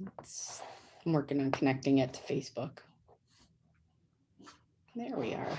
It's- I'm working on connecting it to Facebook. There we are.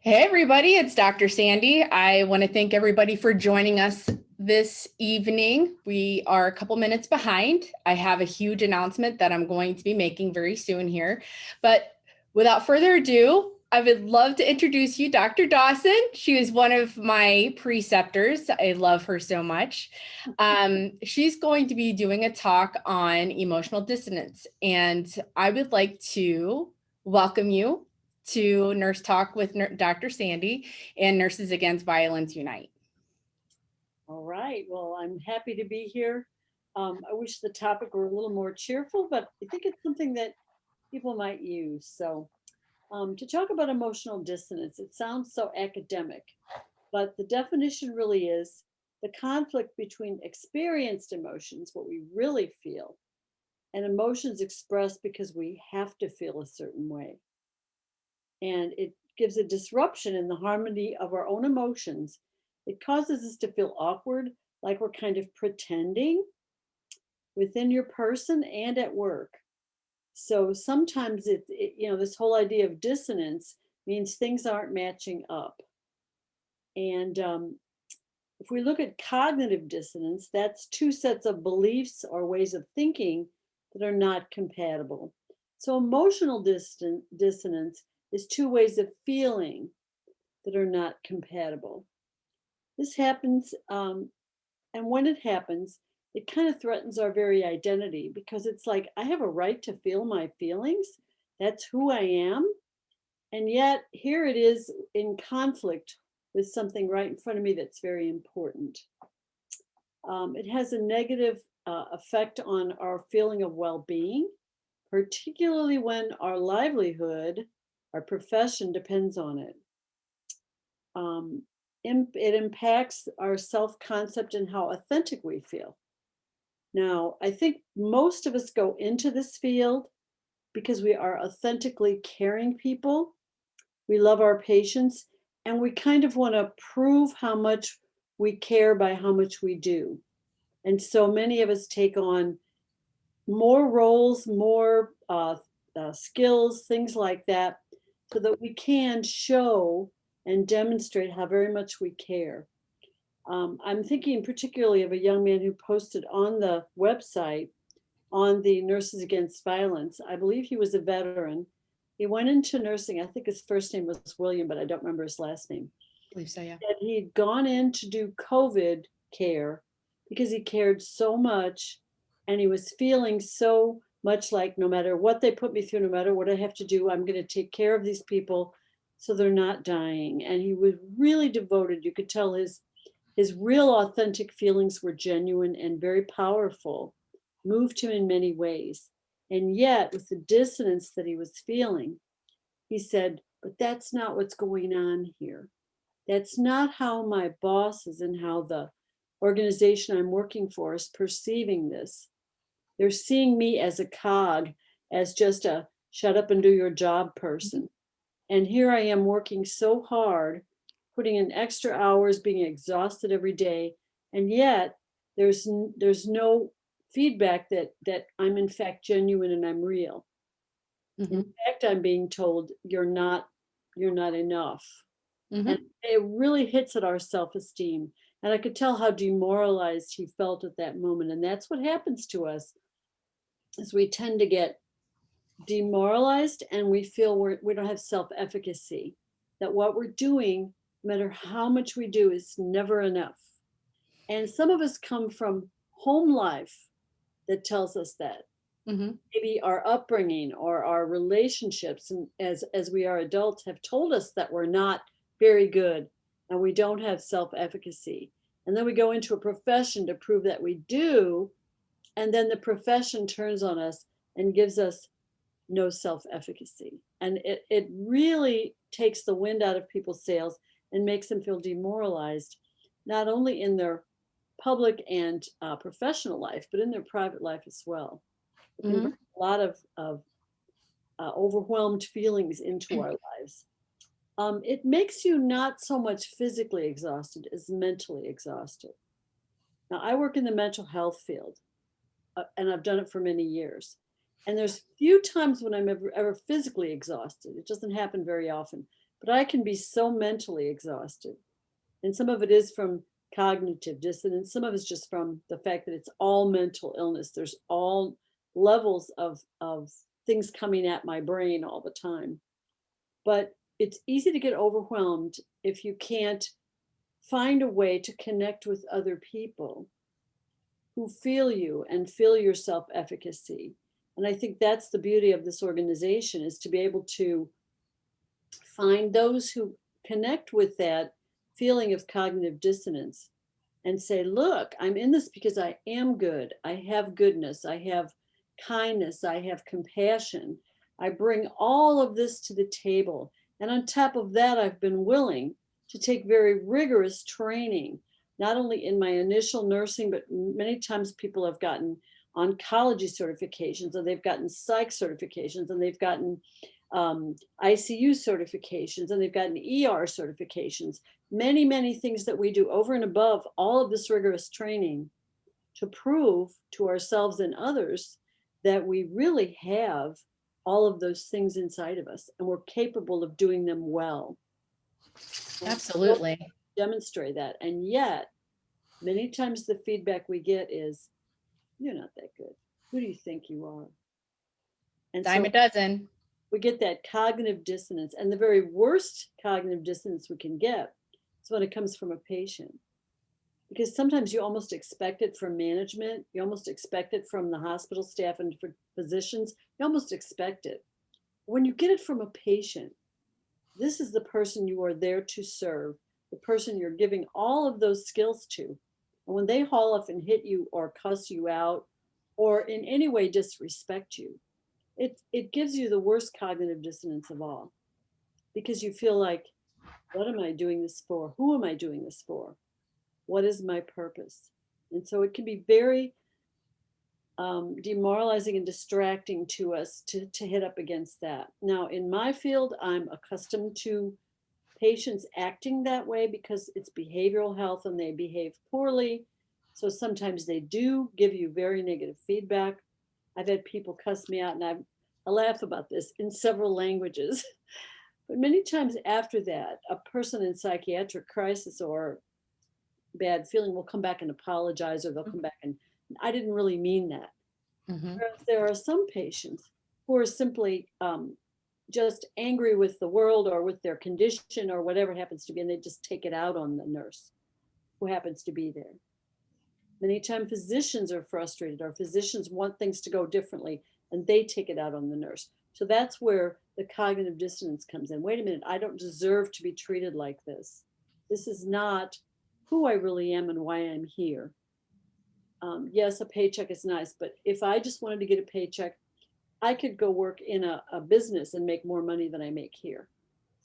Hey, everybody, it's Dr. Sandy. I want to thank everybody for joining us this evening. We are a couple minutes behind. I have a huge announcement that I'm going to be making very soon here. But without further ado, I would love to introduce you Dr. Dawson. She is one of my preceptors. I love her so much. Um, she's going to be doing a talk on emotional dissonance. And I would like to welcome you to Nurse Talk with Dr. Sandy and Nurses Against Violence Unite. All right, well, I'm happy to be here. Um, I wish the topic were a little more cheerful, but I think it's something that people might use. So um, to talk about emotional dissonance, it sounds so academic, but the definition really is the conflict between experienced emotions, what we really feel, and emotions expressed because we have to feel a certain way. And it gives a disruption in the harmony of our own emotions. It causes us to feel awkward, like we're kind of pretending within your person and at work. So sometimes it, it, you know, this whole idea of dissonance means things aren't matching up. And um, if we look at cognitive dissonance, that's two sets of beliefs or ways of thinking that are not compatible. So emotional distan- dissonance is two ways of feeling that are not compatible. This happens, um, and when it happens, it kind of threatens our very identity because it's like, I have a right to feel my feelings. That's who I am. And yet, here it is in conflict with something right in front of me that's very important. Um, it has a negative uh, effect on our feeling of well being, particularly when our livelihood, our profession depends on it. Um, it impacts our self concept and how authentic we feel. Now, I think most of us go into this field because we are authentically caring people. We love our patients and we kind of want to prove how much we care by how much we do. And so many of us take on more roles, more uh, uh, skills, things like that, so that we can show and demonstrate how very much we care. Um, I'm thinking particularly of a young man who posted on the website on the Nurses Against Violence. I believe he was a veteran. He went into nursing. I think his first name was William, but I don't remember his last name. I believe so, yeah. That he had gone in to do COVID care because he cared so much and he was feeling so much like no matter what they put me through, no matter what I have to do, I'm going to take care of these people so they're not dying. And he was really devoted. You could tell his his real authentic feelings were genuine and very powerful, moved him in many ways. And yet, with the dissonance that he was feeling, he said, But that's not what's going on here. That's not how my bosses and how the organization I'm working for is perceiving this. They're seeing me as a cog, as just a shut up and do your job person. And here I am working so hard putting in extra hours, being exhausted every day, and yet there's there's no feedback that that I'm in fact genuine and I'm real. Mhm. In fact, I'm being told you're not you're not enough, Mhm. and it really hits at our self-esteem. And I could tell how demoralized he felt at that moment, and that's what happens to us, is we tend to get demoralized and we feel we're, we don't have self-efficacy. That what we're doing matter how much we do, is never enough. And some of us come from home life that tells us that. Mhm. Maybe our upbringing or our relationships, and as as we are adults, have told us that we're not very good and we don't have self-efficacy. And then we go into a profession to prove that we do, and then the profession turns on us and gives us no self-efficacy. And it, it really takes the wind out of people's sails and makes them feel demoralized, not only in their public and uh, professional life, but in their private life as well. Can Mhm. a lot of, of uh, overwhelmed feelings into our lives. Um, it makes you not so much physically exhausted as mentally exhausted. Now, I work in the mental health field, uh, and I've done it for many years. And there's few times when I'm ever, ever physically exhausted. It doesn't happen very often, but I can be so mentally exhausted. And some of it is from cognitive dissonance. Some of it's just from the fact that it's all mental illness. There's all levels of, of things coming at my brain all the time. But it's easy to get overwhelmed if you can't find a way to connect with other people who feel you and feel your self-efficacy. And I think that's the beauty of this organization is to be able to find those who connect with that feeling of cognitive dissonance and say, look, I'm in this because I am good. I have goodness. I have kindness. I have compassion. I bring all of this to the table. And on top of that, I've been willing to take very rigorous training, not only in my initial nursing, but many times people have gotten oncology certifications and they've gotten psych certifications and they've gotten um, ICU certifications and they've gotten ER certifications, many, many things that we do over and above all of this rigorous training to prove to ourselves and others that we really have all of those things inside of us and we're capable of doing them well. Absolutely. Demonstrate that. And yet, many times the feedback we get is, you're not that good. Who do you think you are? And Dime so a dozen. We get that cognitive dissonance. And the very worst cognitive dissonance we can get is when it comes from a patient. Because sometimes you almost expect it from management, you almost expect it from the hospital staff and for physicians, you almost expect it. When you get it from a patient, this is the person you are there to serve, the person you're giving all of those skills to. And when they haul off and hit you or cuss you out or in any way disrespect you, it, it gives you the worst cognitive dissonance of all because you feel like, what am I doing this for? Who am I doing this for? What is my purpose? And so it can be very um, demoralizing and distracting to us to, to hit up against that. Now, in my field, I'm accustomed to patients acting that way because it's behavioral health and they behave poorly. So sometimes they do give you very negative feedback. I've had people cuss me out and I, I laugh about this in several languages. But many times after that, a person in psychiatric crisis or bad feeling will come back and apologize or they'll come back and I didn't really mean that. Mhm. There are some patients who are simply um, just angry with the world or with their condition or whatever happens to be, and they just take it out on the nurse who happens to be there. Many times physicians are frustrated or physicians want things to go differently and they take it out on the nurse. So that's where the cognitive dissonance comes in. Wait a minute, I don't deserve to be treated like this. This is not who I really am and why I'm here um, yes, a paycheck is nice, but if I just wanted to get a paycheck, I could go work in a, a business and make more money than I make here.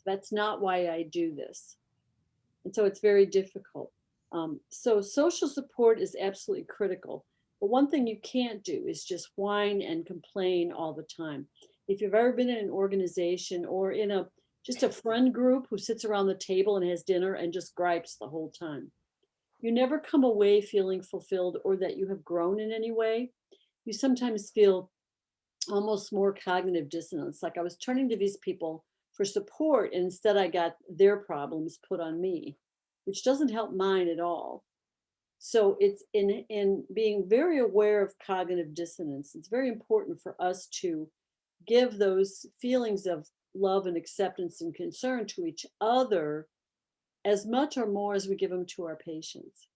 That's not why I do this. And so it's very difficult. Um, so social support is absolutely critical. But one thing you can't do is just whine and complain all the time. If you've ever been in an organization or in a just a friend group who sits around the table and has dinner and just gripes the whole time, you never come away feeling fulfilled or that you have grown in any way. You sometimes feel almost more cognitive dissonance. Like I was turning to these people for support and instead I got their problems put on me, which doesn't help mine at all. So it's in, in being very aware of cognitive dissonance, it's very important for us to give those feelings of love and acceptance and concern to each other as much or more as we give them to our patients.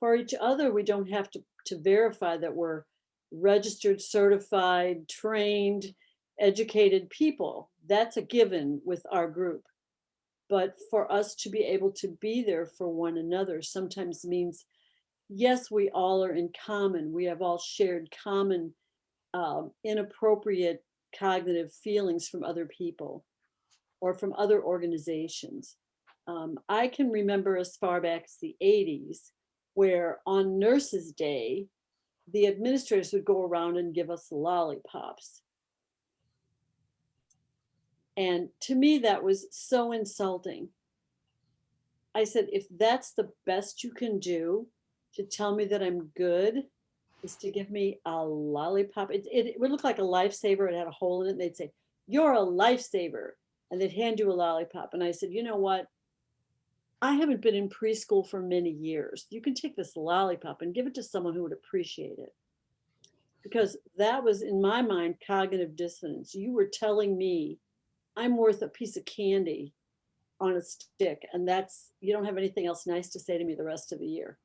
For each other, we don't have to, to verify that we're registered, certified, trained, educated people. That's a given with our group. But for us to be able to be there for one another sometimes means, yes, we all are in common. We have all shared common um, inappropriate cognitive feelings from other people or from other organizations. Um, I can remember as far back as the 80s, where on Nurses Day, the administrators would go around and give us lollipops. And to me, that was so insulting. I said, if that's the best you can do to tell me that I'm good, is to give me a lollipop. It, it, it would look like a lifesaver. It had a hole in it. They'd say, You're a lifesaver. And they'd hand you a lollipop. And I said, You know what? I haven't been in preschool for many years. You can take this lollipop and give it to someone who would appreciate it. Because that was, in my mind, cognitive dissonance. You were telling me I'm worth a piece of candy on a stick, and that's, you don't have anything else nice to say to me the rest of the year.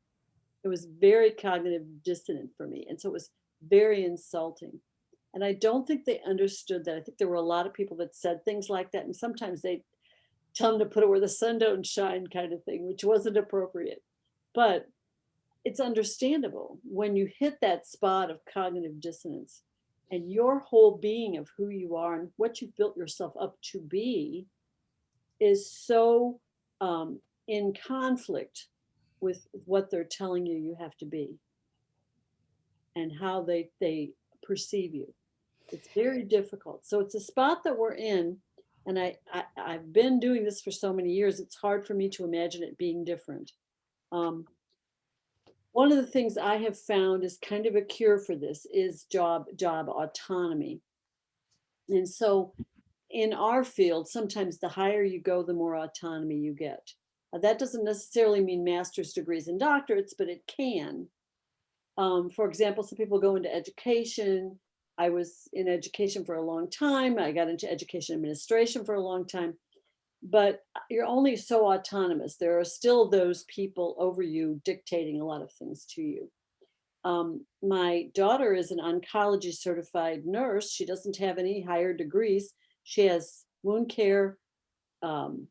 It was very cognitive dissonant for me. And so it was very insulting. And I don't think they understood that. I think there were a lot of people that said things like that. And sometimes they tell them to put it where the sun don't shine kind of thing, which wasn't appropriate. But it's understandable when you hit that spot of cognitive dissonance and your whole being of who you are and what you've built yourself up to be is so um, in conflict with what they're telling you you have to be and how they they perceive you. It's very difficult. So it's a spot that we're in and I, I i've been doing this for so many years it's hard for me to imagine it being different. Um, one of the things i have found is kind of a cure for this is job job autonomy and so in our field sometimes the higher you go the more autonomy you get uh, that doesn't necessarily mean master's degrees and doctorates, but it can. Um, for example, some people go into education. I was in education for a long time. I got into education administration for a long time. But uh, you're only so autonomous. There are still those people over you dictating a lot of things to you. Um, my daughter is an oncology certified nurse. She doesn't have any higher degrees. She has wound care, um,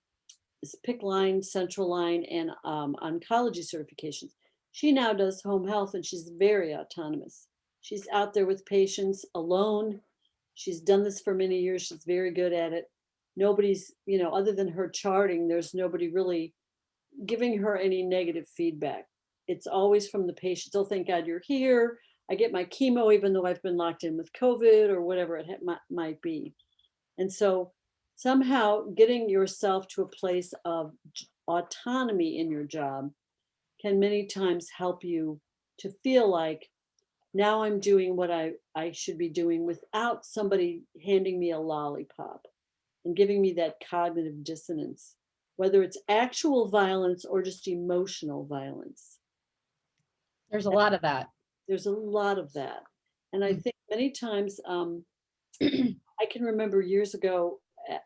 PICC line, central line, and um, oncology certifications. She now does home health and she's very autonomous. She's out there with patients alone. She's done this for many years. She's very good at it. Nobody's, you know, other than her charting, there's nobody really giving her any negative feedback. It's always from the patients. Oh, thank God you're here. I get my chemo even though I've been locked in with COVID or whatever it might, might be. And so somehow getting yourself to a place of autonomy in your job can many times help you to feel like now I'm doing what I, I should be doing without somebody handing me a lollipop and giving me that cognitive dissonance, whether it's actual violence or just emotional violence. There's a lot of that. There's a lot of that. And I Mm. think many times, um, I can remember years ago,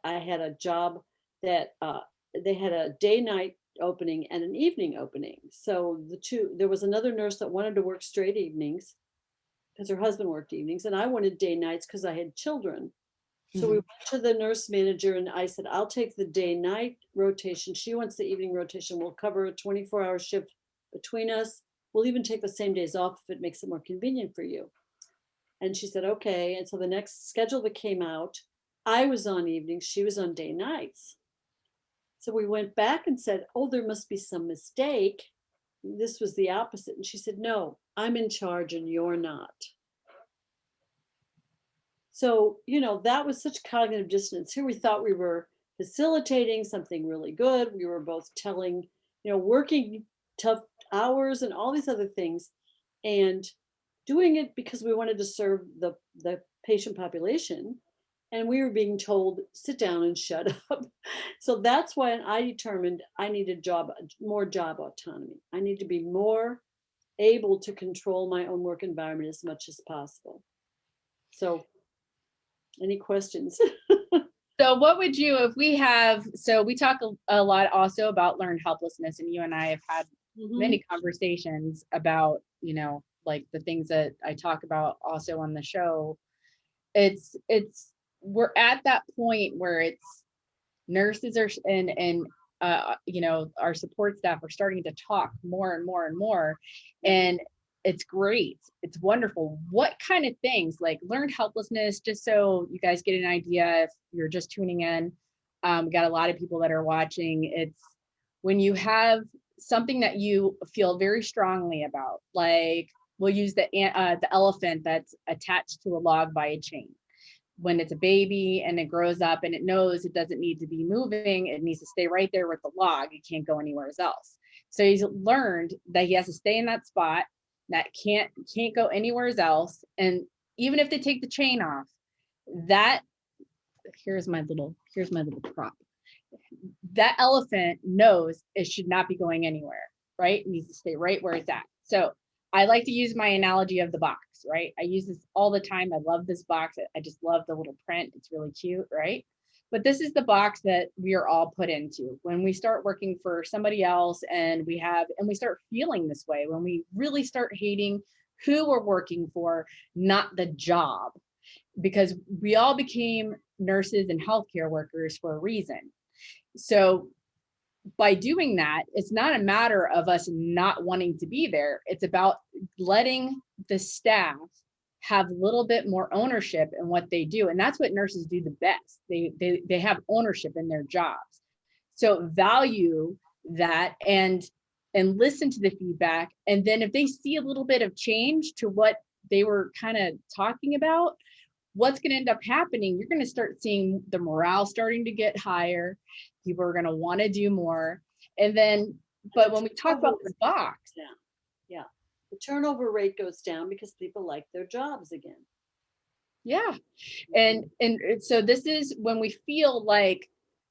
I had a job that uh, they had a day night opening and an evening opening. So the two, there was another nurse that wanted to work straight evenings because her husband worked evenings, and I wanted day nights because I had children. So we mm-hmm. went to the nurse manager and I said, I'll take the day night rotation. She wants the evening rotation. We'll cover a 24 hour shift between us. We'll even take the same days off if it makes it more convenient for you. And she said, okay. And so the next schedule that came out, I was on evenings, she was on day nights. So we went back and said, oh, there must be some mistake. This was the opposite. And she said, no, I'm in charge and you're not. So, you know, that was such cognitive dissonance. Here we thought we were facilitating something really good. We were both telling, you know, working tough hours and all these other things and doing it because we wanted to serve the, the patient population and we were being told sit down and shut up so that's why i determined i needed job more job autonomy i need to be more able to control my own work environment as much as possible so any questions So what would you, if we have, so we talk a, lot also about learned helplessness and you and I have had Mhm. many conversations about, you know, like the things that I talk about also on the show. It's, it's, we're at that point where it's nurses are, and, and, uh, you know, our support staff are starting to talk more and more and more. And it's great. It's wonderful. What kind of things like learned helplessness, just so you guys get an idea if you're just tuning in. Um, got a lot of people that are watching. It's when you have something that you feel very strongly about, like we'll use the uh, the elephant that's attached to a log by a chain. When it's a baby and it grows up and it knows it doesn't need to be moving, it needs to stay right there with the log. It can't go anywhere else. So he's learned that he has to stay in that spot that can't can't go anywhere else. And even if they take the chain off, that here's my little here's my little prop. That elephant knows it should not be going anywhere, right? It needs to stay right where it's at. So I like to use my analogy of the box, right? I use this all the time. I love this box. I- I just love the little print. It's really cute, right? But this is the box that we are all put into when we start working for somebody else and we have, and we start feeling this way, when we really start hating who we're working for, not the job. Because we all became nurses and healthcare workers for a reason. So by doing that, it's not a matter of us not wanting to be there. It's about letting the staff have a little bit more ownership in what they do. And that's what nurses do the best. They, they, they have ownership in their jobs. So value that and and listen to the feedback. And then if they see a little bit of change to what they were kind of talking about, what's going to end up happening, you're going to start seeing the morale starting to get higher. People are going to want to do more. And then, but when we talk about the box. The turnover rate goes down because people like their jobs again. yeah. And and so this is when we feel like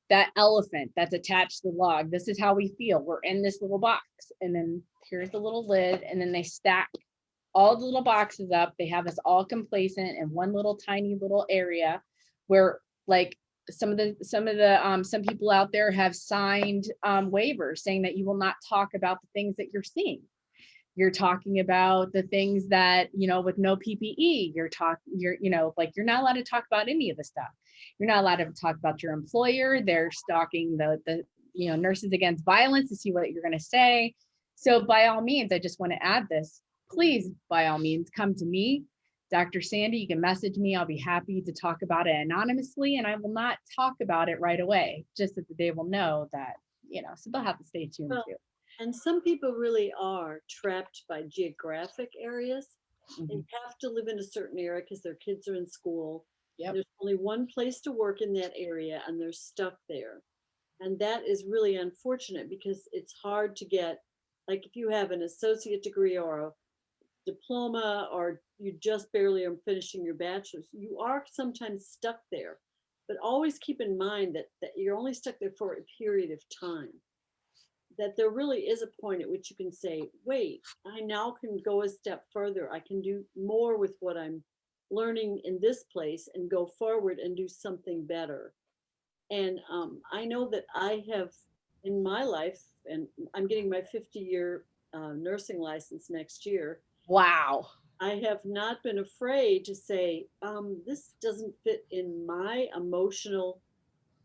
that elephant that's attached to the log. This is how we feel. We're in this little box. And then here's the little lid, and then they stack all the little boxes up. They have us all complacent in one little tiny little area where like some of the some of the um some people out there have signed um waivers saying that you will not talk about the things that you're seeing you're talking about the things that you know with no ppe you're talking you're you know like you're not allowed to talk about any of the stuff. You're not allowed to talk about your employer they're stalking the the you know nurses against violence to see what you're going to say. So by all means i just want to add this. Please by all means come to me. Dr sandy you can message me. I'll be happy to talk about it anonymously and i will not talk about it right away just that they will know that you know so they'll have to stay tuned Well, too And some people really are trapped by geographic areas. Mhm. They have to live in a certain area because their kids are in school. Yep. There's only one place to work in that area and they're stuck there. And that is really unfortunate because it's hard to get, like if you have an associate degree or a diploma or you just barely are finishing your bachelor's, you are sometimes stuck there. But always keep in mind that, that you're only stuck there for a period of time that there really is a point at which you can say, wait, I now can go a step further. I can do more with what I'm learning in this place and go forward and do something better. And um, I know that I have in my life, and I'm getting my 50 year uh, nursing license next year. wow I have not been afraid to say, um, this doesn't fit in my emotional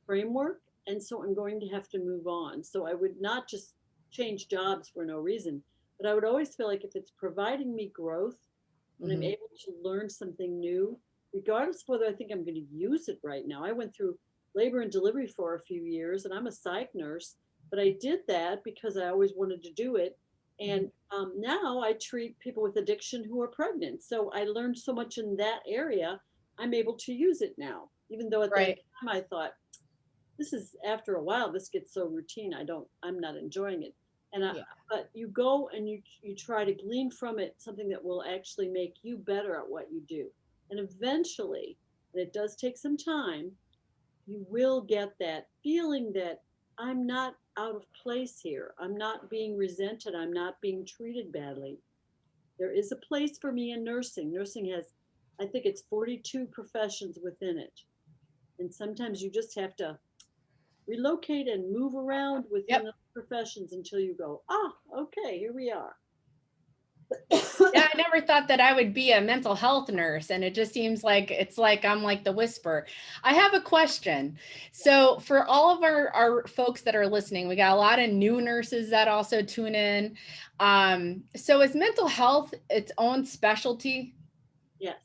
framework. And so I'm going to have to move on. So I would not just change jobs for no reason, but I would always feel like if it's providing me growth and I'm Mhm. able to learn something new, regardless of whether I think I'm going to use it right now. I went through labor and delivery for a few years and I'm a psych nurse, but I did that because I always wanted to do it. And um, now I treat people with addiction who are pregnant. So I learned so much in that area. I'm able to use it now, even though at Right. that time I thought, this is after a while, this gets so routine. I don't, I'm not enjoying it. And I, Yeah. but you go and you you try to glean from it something that will actually make you better at what you do. And eventually, and it does take some time, you will get that feeling that I'm not out of place here. I'm not being resented. I'm not being treated badly. There is a place for me in nursing. Nursing has, I think it's 42 professions within it. And sometimes you just have to relocate and move around within Yep. the professions until you go, ah, okay, here we are. yeah, I never thought that I would be a mental health nurse, and it just seems like it's like I'm like the whisper. I have a question. So, for all of our, our folks that are listening, we got a lot of new nurses that also tune in. Um, so, is mental health its own specialty? Yes.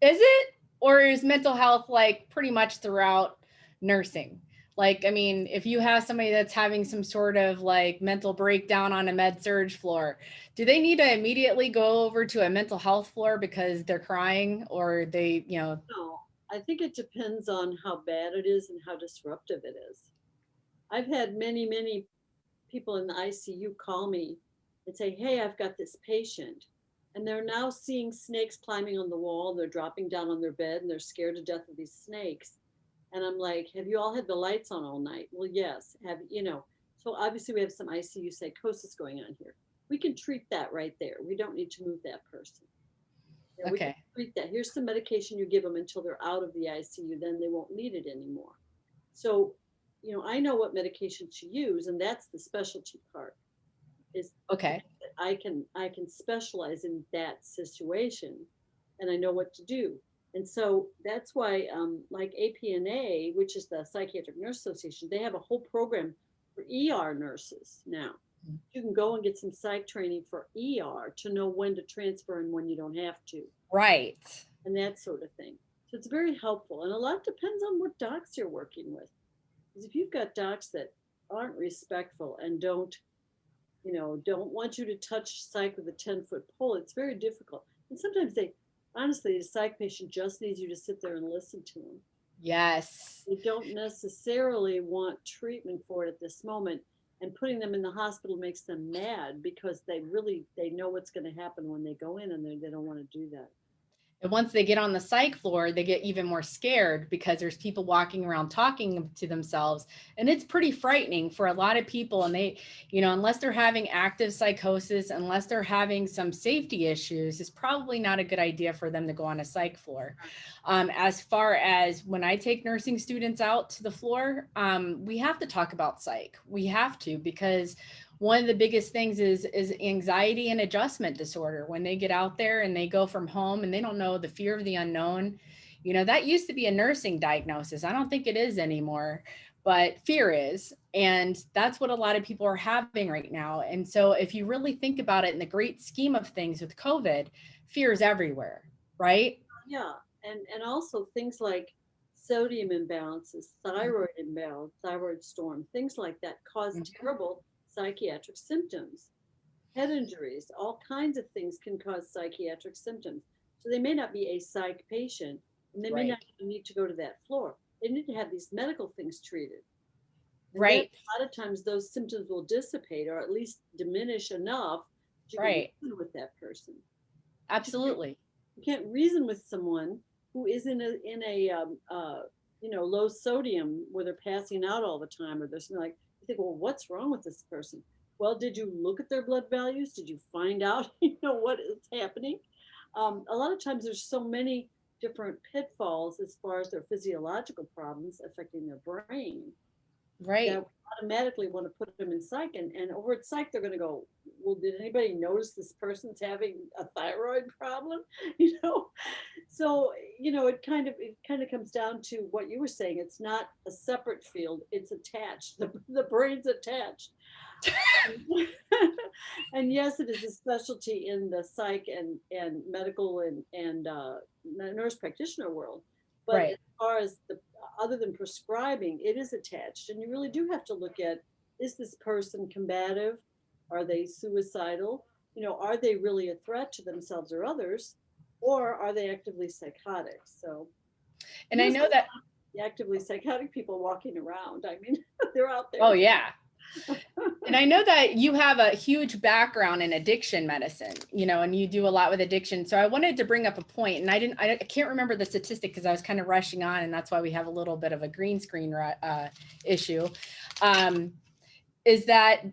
Is it? Or is mental health like pretty much throughout nursing? Like, I mean, if you have somebody that's having some sort of like mental breakdown on a med surg floor, do they need to immediately go over to a mental health floor because they're crying or they, you know, No, I think it depends on how bad it is and how disruptive it is. I've had many, many people in the ICU call me and say, hey, I've got this patient. And they're now seeing snakes climbing on the wall, and they're dropping down on their bed, and they're scared to death of these snakes. And I'm like, have you all had the lights on all night? Well, yes. Have you know? So obviously we have some ICU psychosis going on here. We can treat that right there. We don't need to move that person. You know, we can Okay. treat that. Here's some medication you give them until they're out of the ICU, then they won't need it anymore. So, you know, I know what medication to use, and that's the specialty part. Is Okay. I can I can specialize in that situation, and I know what to do. And so that's why, um, like APNA, which is the Psychiatric Nurse Association, they have a whole program for ER nurses now. Mm. You can go and get some psych training for ER to know when to transfer and when you don't have to Right. and that sort of thing. So it's very helpful. And a lot depends on what docs you're working with. Because if you've got docs that aren't respectful and don't, you know, don't want you to touch psych with a 10 foot pole, it's very difficult. And sometimes they, honestly, the psych patient just needs you to sit there and listen to them. Yes. They don't necessarily want treatment for it at this moment. And putting them in the hospital makes them mad because they really, they know what's going to happen when they go in and they, they don't want to do that. And once they get on the psych floor, they get even more scared because there's people walking around talking to themselves. And it's pretty frightening for a lot of people. And they, you know, unless they're having active psychosis, unless they're having some safety issues, it's probably not a good idea for them to go on a psych floor. Um, as far as when I take nursing students out to the floor, um, we have to talk about psych. We have to because one of the biggest things is is anxiety and adjustment disorder. When they get out there and they go from home and they don't know the fear of the unknown you know that used to be a nursing diagnosis. I don't think it is anymore but fear is. And that's what a lot of people are having right now. And so if you really think about it in the great scheme of things with covid fear is everywhere right? Yeah, and and also things like sodium imbalances, thyroid imbalance, thyroid storm, things like that cause Mhm. terrible psychiatric symptoms. Head injuries, all kinds of things can cause psychiatric symptoms. So they may not be a psych patient, and they may not need to go to that floor. They need to have these medical things treated. And Right. A lot of times those symptoms will dissipate or at least diminish enough to you Right. reason with that person absolutely you can't reason with someone who is in a in a um, uh, you know low sodium where they're passing out all the time or there's something like you think well what's wrong with this person? Well did you look at their blood values? Did you find out you know what is happening? Um, a lot of times there's so many different pitfalls as far as their physiological problems affecting their brain right. that we automatically want to put them in psych and, and over at psych they're going to go well did anybody notice this person's having a thyroid problem? You know? So you know it kind of it kind of comes down to what you were saying. It's not a separate field it's attached. The, the brain's attached. And yes it is a specialty in the psych and and medical and and uh, nurse practitioner world. But Right. as far as the other than prescribing it is attached. And you really do have to look at is this person combative? Are they suicidal? You know are they really a threat to themselves or others? Or are they actively psychotic? So and i know that the actively psychotic people walking around. I mean they're out there. Oh yeah. And I know that you have a huge background in addiction medicine, you know, and you do a lot with addiction. So I wanted to bring up a point and I didn't I can't remember the statistic because I was kind of rushing on and that's why we have a little bit of a green screen uh, issue. Um, is that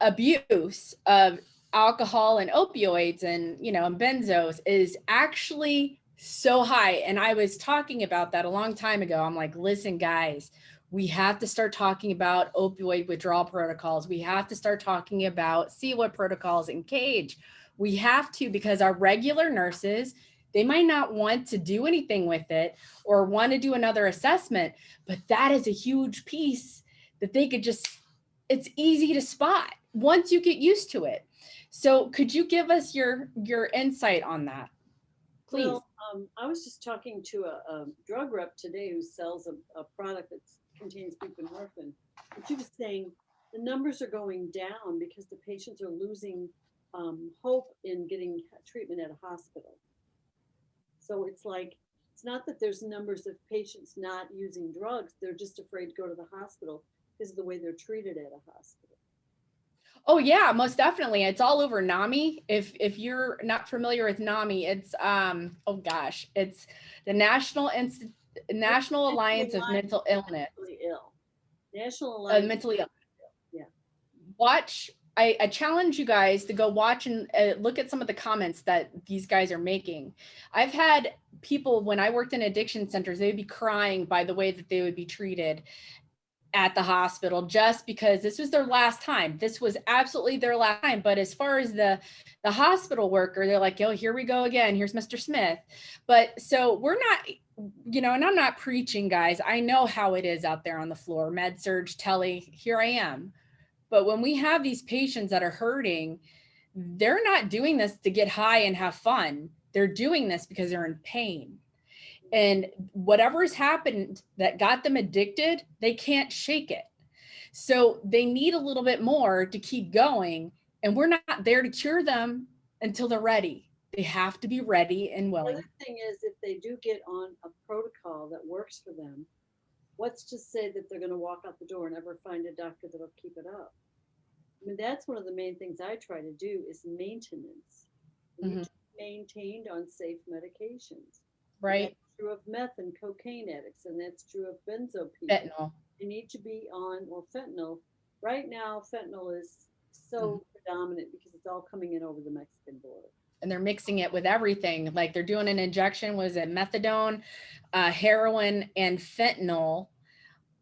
abuse of alcohol and opioids and you know and benzos is actually so high and i was talking about that a long time ago i'm like listen guys we have to start talking about opioid withdrawal protocols. We have to start talking about CIWA protocols and cage. We have to because our regular nurses they might not want to do anything with it or want to do another assessment but that is a huge piece that they could just it's easy to spot once you get used to it. So could you give us your your insight on that please? Well, um, I was just talking to a, a drug rep today who sells a, a product that contains buprenorphine. And she was saying the numbers are going down because the patients are losing um, hope in getting treatment at a hospital. So it's like, it's not that there's numbers of patients not using drugs, they're just afraid to go to the hospital because of the way they're treated at a hospital. Oh yeah, most definitely. It's all over NAMI. If if you're not familiar with NAMI, it's um oh gosh, it's the National Inst- National Alliance of Mental Illness. Mentally ill. National Uh, Alliance. mentally ill. Yeah. Watch. I, I challenge you guys to go watch and uh, look at some of the comments that these guys are making. I've had people when I worked in addiction centers, they'd be crying by the way that they would be treated at the hospital just because this was their last time. This was absolutely their last time. But as far as the the hospital worker, they're like, yo, here we go again. Here's Mr. Smith. But so we're not, you know, and I'm not preaching, guys. I know how it is out there on the floor, med surg, tele, here I am. But when we have these patients that are hurting, they're not doing this to get high and have fun. They're doing this because they're in pain. And whatever's happened that got them addicted, they can't shake it. So they need a little bit more to keep going. And we're not there to cure them until they're ready. They have to be ready and willing. The other thing is if they do get on a protocol that works for them, what's to say that they're gonna walk out the door and never find a doctor that'll keep it up? I mean, that's one of the main things I try to do is maintenance. To be Maintained on safe medications. Right? That's true of meth and cocaine addicts, and that's true of benzo people. Fentanyl. You need to be on, or fentanyl. Right now, fentanyl is so Mm-hmm. predominant because it's all coming in over the Mexican border. And they're mixing it with everything. Like they're doing an injection, was it methadone, uh, heroin, and fentanyl.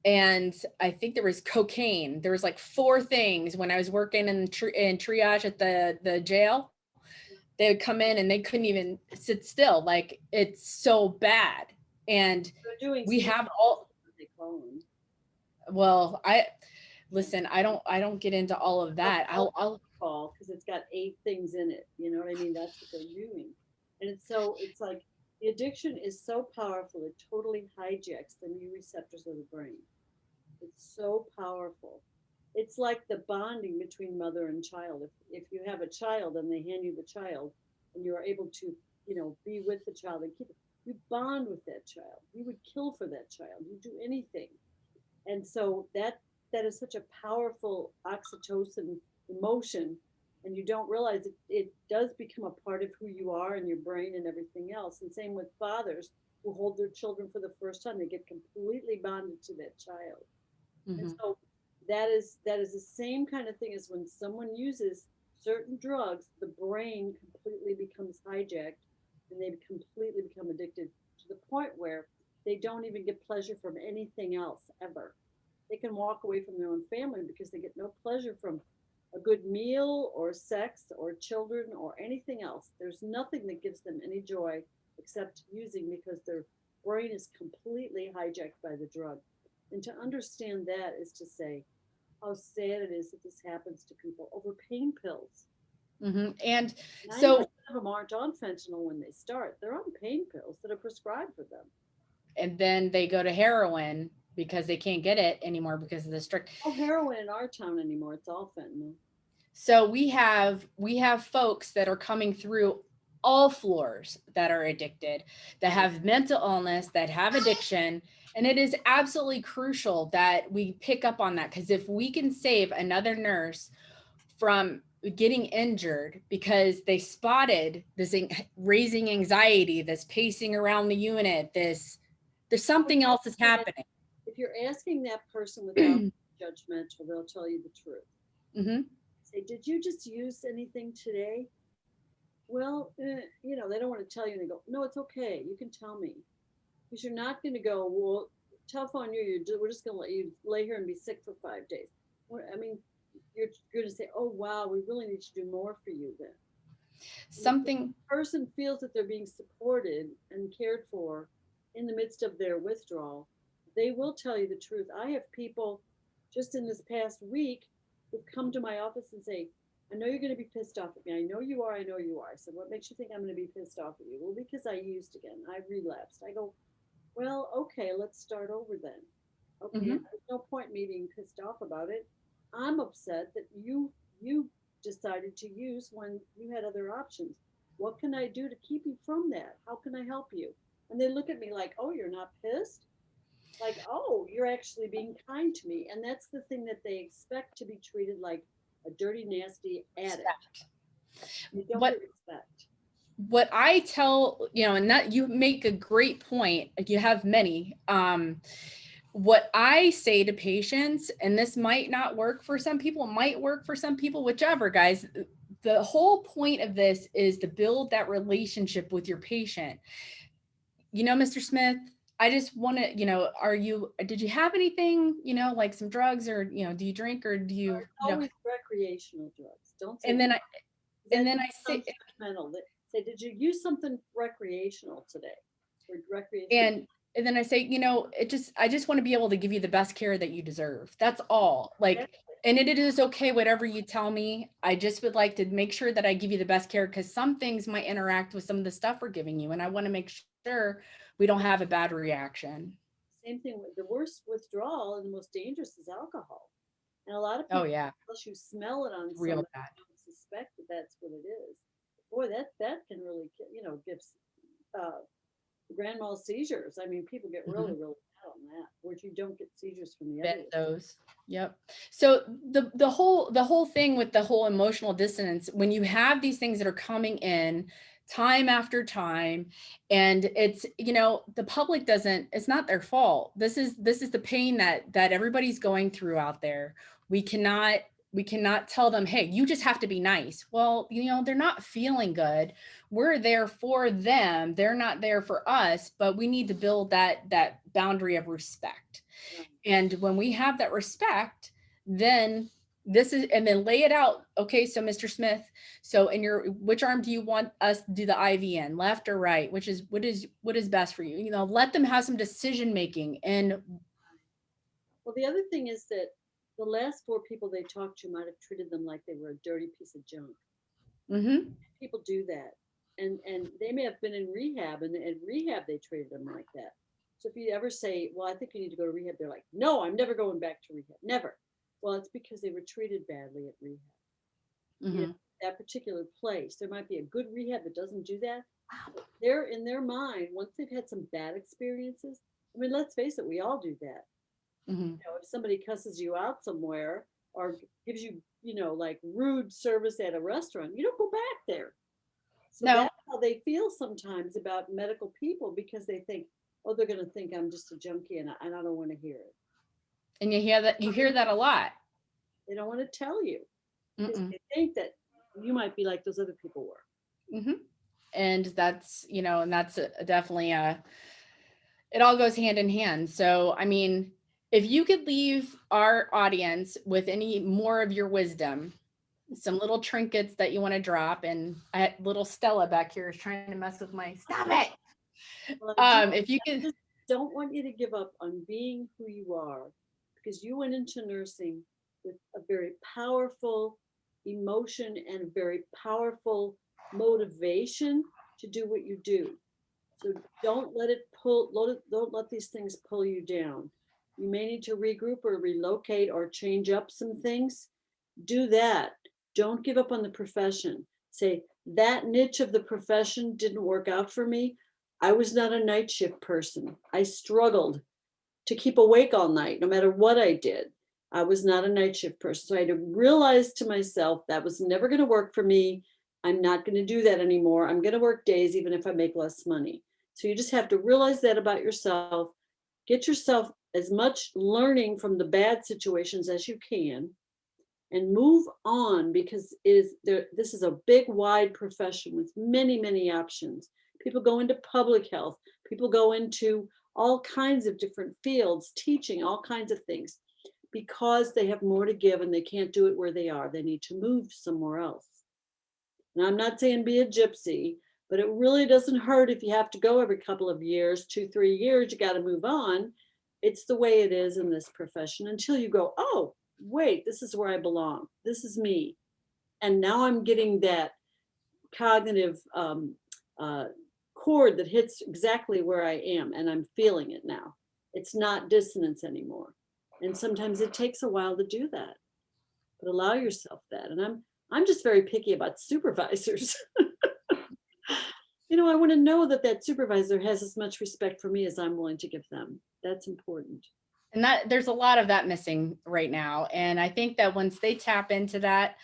And I think there was cocaine. There was like four things when I was working in tri- in triage at the the jail. They would come in and they couldn't even sit still. Like it's so bad. And doing. we have all what They call them. well, I listen. I don't I don't get into all of that. I'll I'll call it's got eight things in it. You know what I mean? That's what they're doing. And it's so, it's like the addiction is so powerful, it totally hijacks the neuroreceptors of the brain. It's so powerful. It's like the bonding between mother and child. If, if you have a child and they hand you the child and you are able to, you know, be with the child and keep it, you bond with that child. You would kill for that child. You do anything. And so that that is such a powerful oxytocin emotion and you don't realize it, it does become a part of who you are and your brain and everything else. And same with fathers who hold their children for the first time they get completely bonded to that child. Mhm. and so that is that is the same kind of thing as when someone uses certain drugs the brain completely becomes hijacked and they completely become addicted to the point where they don't even get pleasure from anything else ever. They can walk away from their own family because they get no pleasure from a good meal or sex or children or anything else. There's nothing that gives them any joy except using because their brain is completely hijacked by the drug. And to understand that is to say how sad it is that this happens to people over pain pills. Mhm. And 90% So- of them aren't on fentanyl when they start. They're on pain pills that are prescribed for them. and then they go to heroin because they can't get it anymore because of the strict No heroin in our town anymore. It's all fentanyl. So we have we have folks that are coming through all floors that are addicted, that have mental illness, that have addiction, and it is absolutely crucial that we pick up on that because if we can save another nurse from getting injured because they spotted this raising anxiety, this pacing around the unit, this there's something else is happening. If you're asking that person without judgmental, they'll tell you the truth. Mhm. say, did you just use anything today? Well, eh, you know, they don't want to tell you. And they go, no, it's okay. You can tell me. Because you're not going to go, well, tough on you. You're, we're just going to let you lay here and be sick for five days. I mean, you're going to say, oh, wow, we really need to do more for you then. Something Person feels that they're being supported and cared for in the midst of their withdrawal. They will tell you the truth. I have people just in this past week who've come to my office and say, I know you're going to be pissed off at me. I know you are. I know you are. Said, What makes you think I'm going to be pissed off at you? Well, because I used again. I relapsed. I go, Well, okay, let's start over then. Okay, Mhm. there's no point me being pissed off about it. I'm upset that you you decided to use when you had other options. What can I do to keep you from that? How can I help you? And they look at me like, Oh, you're not pissed? Like, oh, you're actually being kind to me. And that's the thing that they expect to be treated like a dirty, nasty addict. You don't What- respect. what I tell, you know, and that you make a great point. You have many. Um, what I say to patients, and this might not work for some people, might work for some people, whichever, guys. The whole point of this is to build that relationship with your patient. You know, Mr. Smith, I just want to, you know, are you, did you have anything, you know, like some drugs or, you know, do you drink or do you, you know, Always recreational drugs. Don't say. and then I, and then I sounds say, judgmental. That- Say, did you use something recreational today? Or recreational? and and then I say, you know, it just I just want to be able to give you the best care that you deserve. That's all. Like and it is okay whatever you tell me. I just would like to make sure that I give you the best care cuz some things might interact with some of the stuff we're giving you and I want to make sure we don't have a bad reaction. Same thing with the worst withdrawal and the most dangerous is alcohol. And a lot of Oh yeah, unless you smell it on real someone, bad. suspect that that's what it is. Boy, that, that can really, you know, gives, uh, grand mal seizures. I mean, people get really, Mm-hmm. really bad on that, where you don't get seizures from the other. those yep so the the whole the whole thing with the whole emotional dissonance when you have these things that are coming in time after time and it's you know the public doesn't it's not their fault. This is this is the pain that that everybody's going through out there. We cannot we cannot tell them hey you just have to be nice. Well you know they're not feeling good. We're there for them. They're not there for us but we need to build that that boundary of respect. And when we have that respect, then this is, and then lay it out. Okay, so Mr. Smith, so in your, which arm do you want us to do the IV in, left or right? Which is, what is, what is best for you? You know, let them have some decision making and Well, the other thing is that the last four people they talked to might have treated them like they were a dirty piece of junk. Mhm. People do that. And and they may have been in rehab and in rehab they treated them like that. So if you ever say, Well, I think you need to go to rehab, they're like, No, I'm never going back to rehab. Never. Well, it's because they were treated badly at rehab. mhm. That particular place. There might be a good rehab that doesn't do that. They're in their mind, once they've had some bad experiences. I mean, let's face it, we all do that. Mhm. you know, if somebody cusses you out somewhere or gives you, you know, like rude service at a restaurant, you don't go back there. So No. that's how they feel sometimes about medical people because they think, oh, they're going to think I'm just a junkie and I, and I don't want to hear it. And you hear that, you hear that a lot. They don't want to tell you they think that you might be like those other people were. Mhm. And that's, you know, and that's a, definitely a, it all goes hand in hand. So, I mean, if you could leave our audience with any more of your wisdom, some little trinkets that you want to drop, and I, little Stella back here is trying to mess with my, stop it. Well, Um, if you could, just don't want you to give up on being who you are because you went into nursing with a very powerful emotion and a very powerful motivation to do what you do. So don't let it pull, don't let these things pull you down. You may need to regroup or relocate or change up some things. Do that. Don't give up on the profession. Say, that niche of the profession didn't work out for me. I was not a night shift person. I struggled to keep awake all night, no matter what I did. I was not a night shift person. So I had to realize to myself that was never going to work for me. I'm not going to do that anymore. I'm going to work days, even if I make less money. So you just have to realize that about yourself. Get yourself as much learning from the bad situations as you can and move on because it is there this is a big wide profession with many many options people go into public health people go into all kinds of different fields teaching all kinds of things. Because they have more to give and they can't do it where they are they need to move somewhere else. And i'm not saying be a gypsy but it really doesn't hurt if you have to go every couple of years two three years you got to move on. It's the way it is in this profession until you go oh wait this is where i belong. This is me. And now i'm getting that cognitive um, uh, chord that hits exactly where I am, and I'm feeling it now. It's not dissonance anymore, and sometimes it takes a while to do that. But allow yourself that, and I'm I'm just very picky about supervisors. you know, I want to know that that supervisor has as much respect for me as I'm willing to give them. That's important. And that there's a lot of that missing right now. And I think that once they tap into that,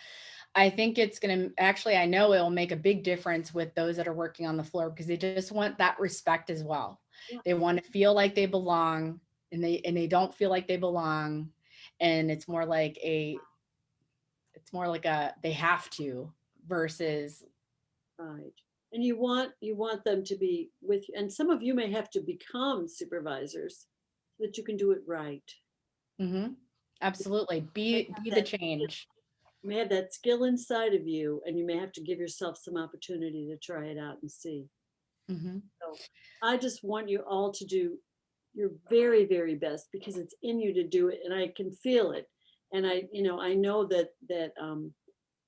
I think it's going to actually, I know it will make a big difference with those that are working on the floor because they just want that respect as well. Yeah. They want to feel like they belong and they and they don't feel like they belong. And it's more like a it's more like a they have to versus Right. And you want, you want them to be with, and some of you may have to become supervisors so that you can do it right. Mhm. absolutely be be the change. You may have that skill inside of you and you may have to give yourself some opportunity to try it out and see. Mhm. I just want you all to do your very, very best because it's in you to do it and I can feel it. And I, you know, I know that, that, um,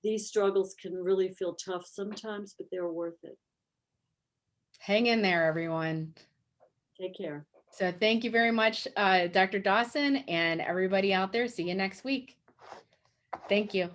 these struggles can really feel tough sometimes, but they're worth it. Hang in there, everyone. Take care. So thank you very much, uh, Dr. Dawson and everybody out there. See you next week. Thank you.